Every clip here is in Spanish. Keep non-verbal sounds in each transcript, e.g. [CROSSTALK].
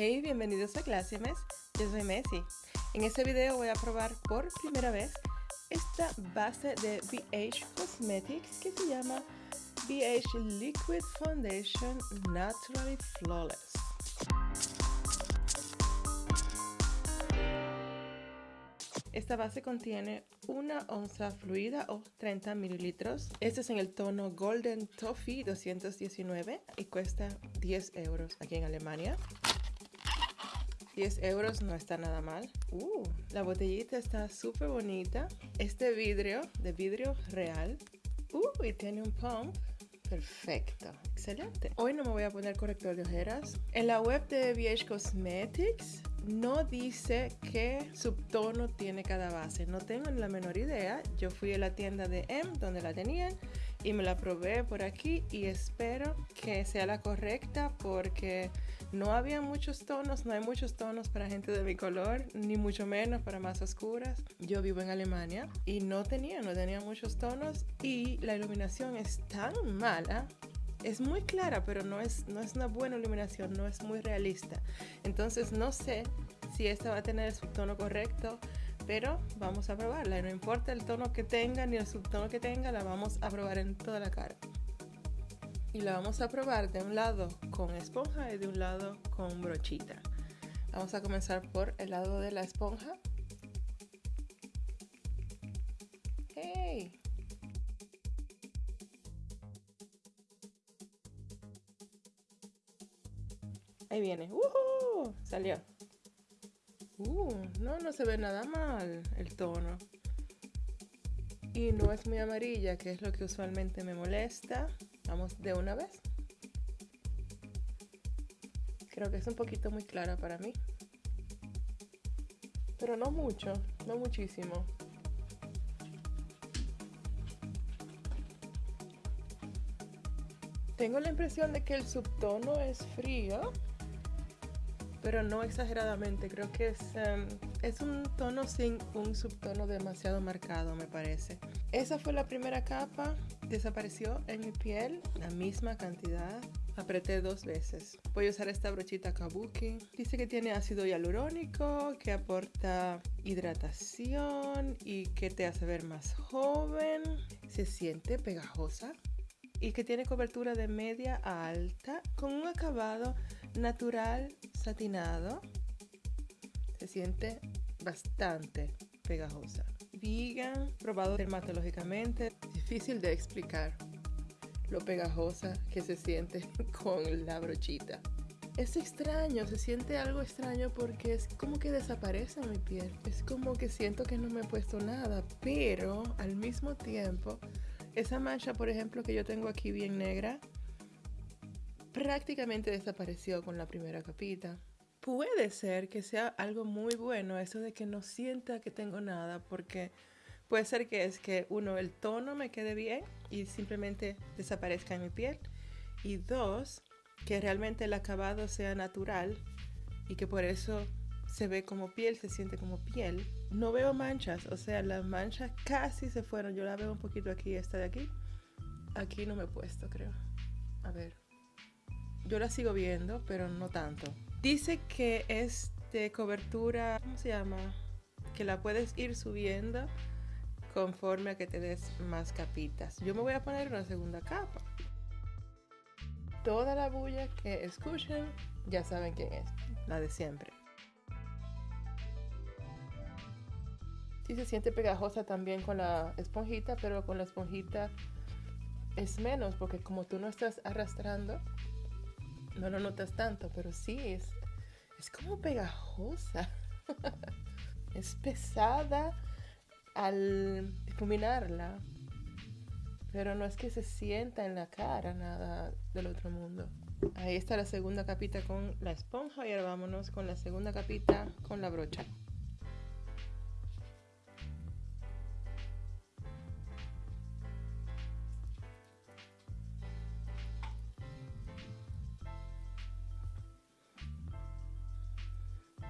Hey, bienvenidos a Mes. Yo soy Messi. En este video voy a probar por primera vez esta base de BH Cosmetics que se llama BH Liquid Foundation Naturally Flawless. Esta base contiene una onza fluida o 30 mililitros. Este es en el tono Golden Toffee 219 y cuesta 10 euros aquí en Alemania. 10 euros no está nada mal. Uh, la botellita está súper bonita. Este vidrio, de vidrio real. Uh, y tiene un pump. Perfecto, excelente. Hoy no me voy a poner corrector de ojeras. En la web de VH Cosmetics no dice qué subtono tiene cada base. No tengo la menor idea. Yo fui a la tienda de M donde la tenían y me la probé por aquí y espero que sea la correcta porque no había muchos tonos, no hay muchos tonos para gente de mi color, ni mucho menos para más oscuras. Yo vivo en Alemania y no tenía, no tenía muchos tonos y la iluminación es tan mala es muy clara, pero no es, no es una buena iluminación, no es muy realista. Entonces no sé si esta va a tener el subtono correcto, pero vamos a probarla. No importa el tono que tenga ni el subtono que tenga, la vamos a probar en toda la cara. Y la vamos a probar de un lado con esponja y de un lado con brochita. Vamos a comenzar por el lado de la esponja. ¡Hey! Ahí viene. ¡Uh! Salió. Uh, no, no se ve nada mal el tono. Y no es muy amarilla, que es lo que usualmente me molesta. Vamos de una vez. Creo que es un poquito muy clara para mí. Pero no mucho, no muchísimo. Tengo la impresión de que el subtono es frío pero no exageradamente. Creo que es, em, es un tono sin un subtono demasiado marcado, me parece. Esa fue la primera capa, desapareció en mi piel la misma cantidad. Apreté dos veces. Voy a usar esta brochita Kabuki. Dice que tiene ácido hialurónico, que aporta hidratación y que te hace ver más joven. Se siente pegajosa y que tiene cobertura de media a alta con un acabado natural satinado. Se siente bastante pegajosa. Vegan, probado dermatológicamente, difícil de explicar lo pegajosa que se siente [LAUGHS] con la brochita. Es extraño, se siente algo extraño porque es como que desaparece mi piel. Es como que siento que no me he puesto nada, pero al mismo tiempo, esa mancha, por ejemplo, que yo tengo aquí bien negra, prácticamente desapareció con la primera capita. Puede ser que sea algo muy bueno eso de que no sienta que tengo nada, porque puede ser que es que uno, el tono me quede bien y simplemente desaparezca en mi piel. Y dos, que realmente el acabado sea natural y que por eso se ve como piel, se siente como piel. No veo manchas, o sea, las manchas casi se fueron. Yo la veo un poquito aquí, esta de aquí. Aquí no me he puesto, creo. A ver. Yo la sigo viendo, pero no tanto. Dice que es de cobertura, ¿cómo se llama? Que la puedes ir subiendo conforme a que te des más capitas. Yo me voy a poner una segunda capa. Toda la bulla que escuchen ya saben quién es, la de siempre. Sí se siente pegajosa también con la esponjita, pero con la esponjita es menos porque como tú no estás arrastrando, no lo notas tanto, pero sí es, es como pegajosa. [LAUGHS] es pesada al difuminarla, pero no es que se sienta en la cara nada del otro mundo. Ahí está la segunda capita con la esponja y ahora vámonos con la segunda capita con la brocha.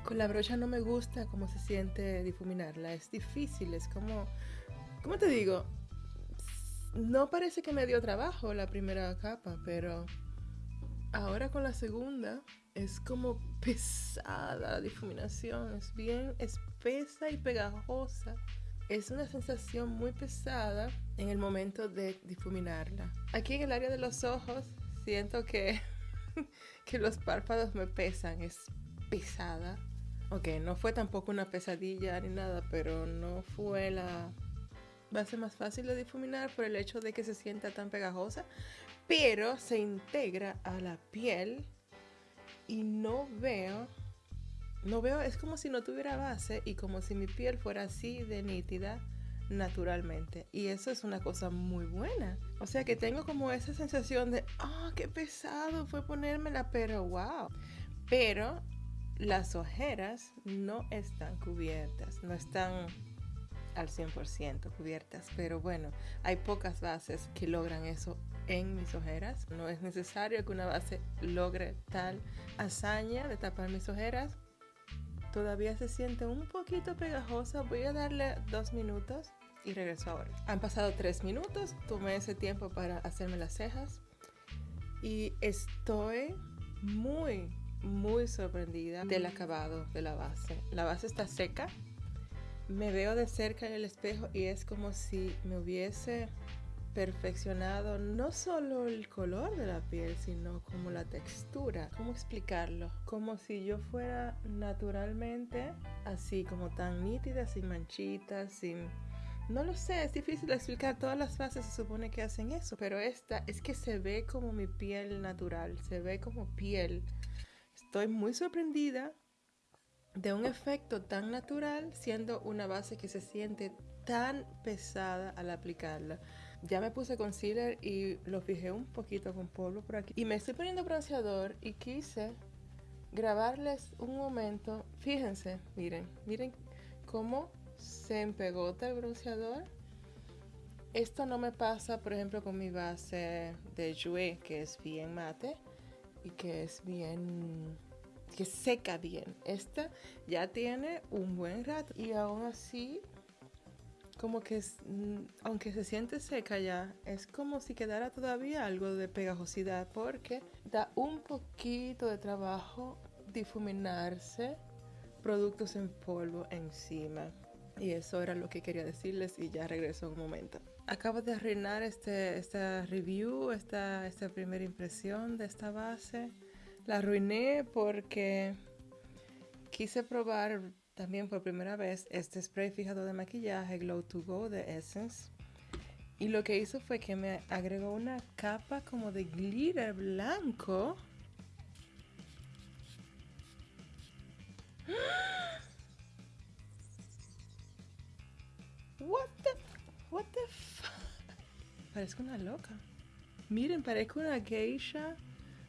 Con la brocha no me gusta cómo se siente difuminarla. Es difícil, es como... ¿Cómo te digo? No parece que me dio trabajo la primera capa, pero Ahora con la segunda es como pesada la difuminación, es bien espesa y pegajosa. Es una sensación muy pesada en el momento de difuminarla. Aquí en el área de los ojos siento que, [LAUGHS] que los párpados me pesan, es pesada. Ok, no fue tampoco una pesadilla ni nada, pero no fue la base más fácil de difuminar por el hecho de que se sienta tan pegajosa, pero se integra a la piel y no veo, no veo, es como si no tuviera base y como si mi piel fuera así de nítida naturalmente. Y eso es una cosa muy buena. O sea que tengo como esa sensación de, oh, qué pesado fue ponérmela, pero wow. Pero las ojeras no están cubiertas, no están al 100% cubiertas, pero bueno, hay pocas bases que logran eso en mis ojeras. No es necesario que una base logre tal hazaña de tapar mis ojeras. Todavía se siente un poquito pegajosa. Voy a darle dos minutos y regreso ahora. Han pasado tres minutos. Tomé ese tiempo para hacerme las cejas y estoy muy, muy sorprendida del acabado de la base. La base está seca. Me veo de cerca en el espejo y es como si me hubiese perfeccionado no solo el color de la piel, sino como la textura. ¿Cómo explicarlo? Como si yo fuera naturalmente así, como tan nítida, sin manchitas, sin... No lo sé, es difícil explicar. Todas las fases se supone que hacen eso, pero esta es que se ve como mi piel natural, se ve como piel Estoy muy sorprendida de un efecto tan natural siendo una base que se siente tan pesada al aplicarla. Ya me puse concealer y lo fijé un poquito con polvo por aquí. Y me estoy poniendo bronceador y quise grabarles un momento. Fíjense, miren, miren cómo se empegota el bronceador. Esto no me pasa, por ejemplo, con mi base de Jouer, que es bien mate que es bien que seca bien. Esta ya tiene un buen rato y aún así como que mm, aunque se siente seca ya, es como si quedara todavía algo de pegajosidad porque da un poquito de trabajo difuminarse productos en polvo encima. Y eso era lo que quería decirles y ya regreso un momento. Acabo de arruinar este, esta review, esta, esta primera impresión de esta base. La arruiné porque quise probar también por primera vez este spray fijado de maquillaje Glow to Go de Essence. Y lo que hizo fue que me agregó una capa como de glitter blanco. What Parezco una loca. Miren, parezco una geisha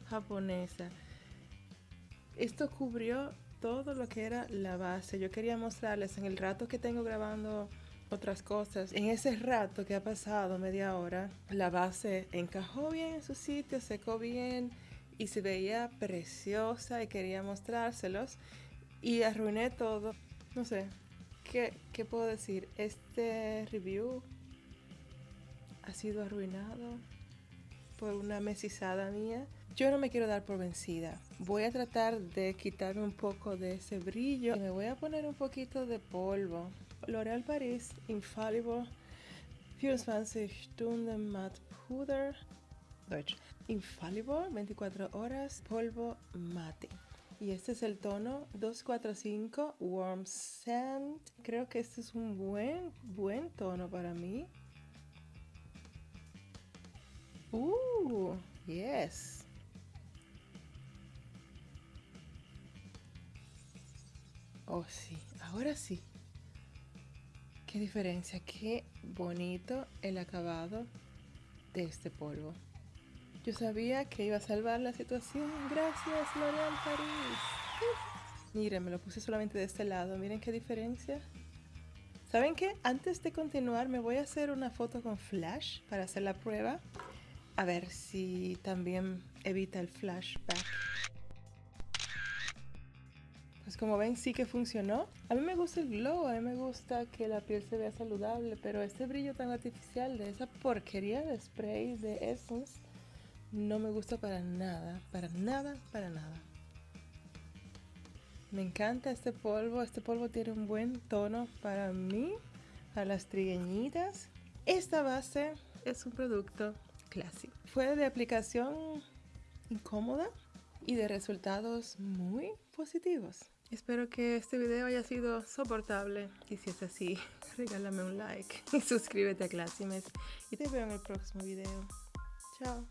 japonesa. Esto cubrió todo lo que era la base. Yo quería mostrarles en el rato que tengo grabando otras cosas. En ese rato que ha pasado, media hora, la base encajó bien en su sitio, secó bien y se veía preciosa y quería mostrárselos. Y arruiné todo. No sé, ¿qué, qué puedo decir? Este review ha sido arruinado por una mesizada mía. Yo no me quiero dar por vencida. Voy a tratar de quitarme un poco de ese brillo y me voy a poner un poquito de polvo. L'Oréal Paris Infallible 24 Stunden Matte Puder Deutsch. Infallible 24 horas polvo mate. Y este es el tono 245 Warm Sand. Creo que este es un buen, buen tono para mí. Uh, yes. Oh, sí, ahora sí. Qué diferencia, qué bonito el acabado de este polvo. Yo sabía que iba a salvar la situación. Gracias, L'Oréal Paris. [LAUGHS] Miren, me lo puse solamente de este lado. Miren qué diferencia. ¿Saben qué? Antes de continuar, me voy a hacer una foto con flash para hacer la prueba. A ver si también evita el flashback. Pues como ven sí que funcionó. A mí me gusta el glow, a mí me gusta que la piel se vea saludable, pero este brillo tan artificial de esa porquería de spray de Essence no me gusta para nada, para nada, para nada. Me encanta este polvo, este polvo tiene un buen tono para mí, para las trigueñitas. Esta base es un producto clásico. Fue de aplicación incómoda y de resultados muy positivos. Espero que este video haya sido soportable y si es así, [LAUGHS] regálame un like y [LAUGHS] suscríbete a Classimet y te veo en el próximo video. Chao.